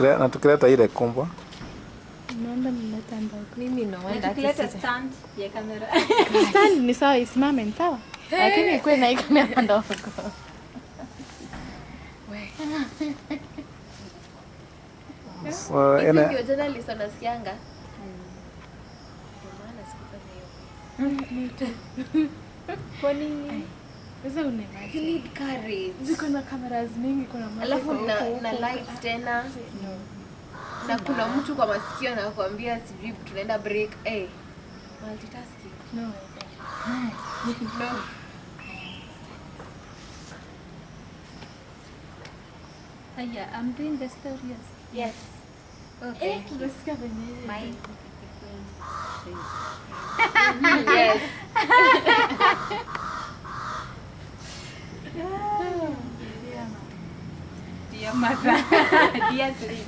tukile- na tukileta ile kumbwa Naomba nileta ndogo. Mimi Tukileta stand ya kamera. Stand ni sawa isimame ni sawa. Lakini ikuwe na kamera ndogo. so, Hivi ene ndio journalist wanasikianga. Ndio maana sikufanya hiyo. Kwa nini? Sasa You need courage. Ziko na cameras mingi kuna Alafu na, na lights tena. Na kuna mtu kwa masikio anakuambia sijui tunaenda break. Eh multitasking. No. no. Haya, I'm doing the stories. yes. Okay. Eh, My yes dear mother, dear sleep.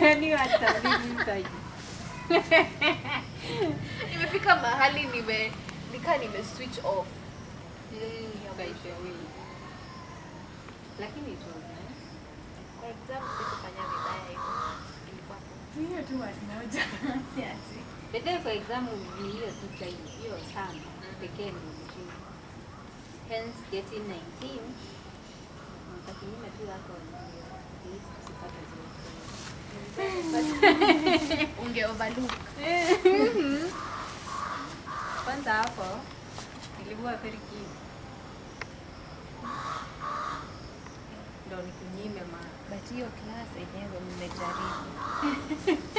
Yaani hata mimi sasa. nimefika mahali nime nika nime switch off Eh, kaisha wewe. Lakini it was nice. kwa exam sikufanya vibaya hivyo ilikuwa hiyo tu watu moja. Siati. Bede kwa exam ni hiyo tu hiyo tano pekee ndio. Hence getting 19 kinyume tu wako unge overlook Kwanza hapo nilikuwa very. Ndio nikunyime ma but hiyo class yenyewe mmejaribu.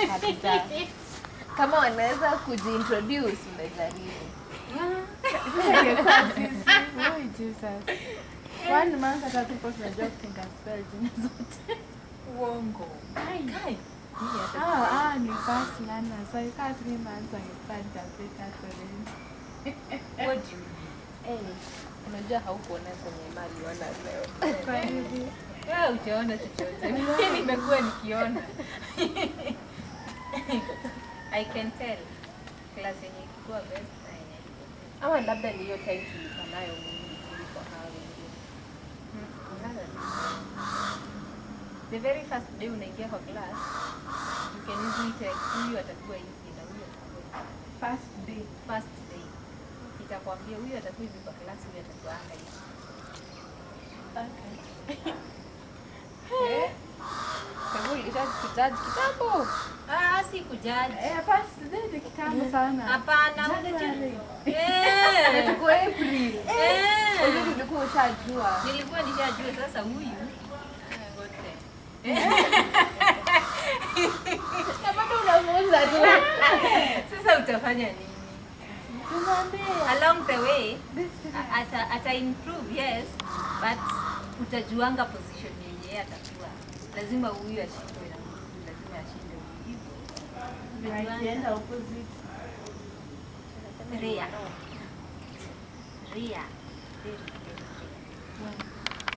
Kabisa kama wanaweza kujiintroduce mmejaribu Jesus. maana hata tuko tunajua kutenga spell jina zote. uongo. Kai. Ah, ah, ni fast learner. So you can't three months angepata pita sorry. What do you Eh, unajua haukuona kwenye mali wana leo Kwa hivi. Wewe ujaona chochote. Mimi nimekuwa nikiona. I can tell. Class yenye ilikuwa best na yenye ama labda ni hiyo time tulikuwa nayo wengine The very first day unaingia kwa class, you can easily tell huyu atakuwa hivi na huyu atakuwa. First day. First day itakwambia huyu atakuwa hivi kwa class, huyu atakuwa anga hivi. Okay. Eh, ulisha kitambo Ah, si kujaji. Eh, hapa ni kitambo sana. Hapana. Eh. tuko April Eh. Unajua tulikuwa ushajua Nilikuwa nishajua sasa huyu bado unamuuza tu Sasa utafanya nini? Along the way ata, ata improve yes, but utajuanga position yenye yeye atakuwa. Lazima huyu ashindwe na huyu, lazima ashinde huyu hivyo. right Utajuanga. end opposite. Ria. Ria. Very, very, very.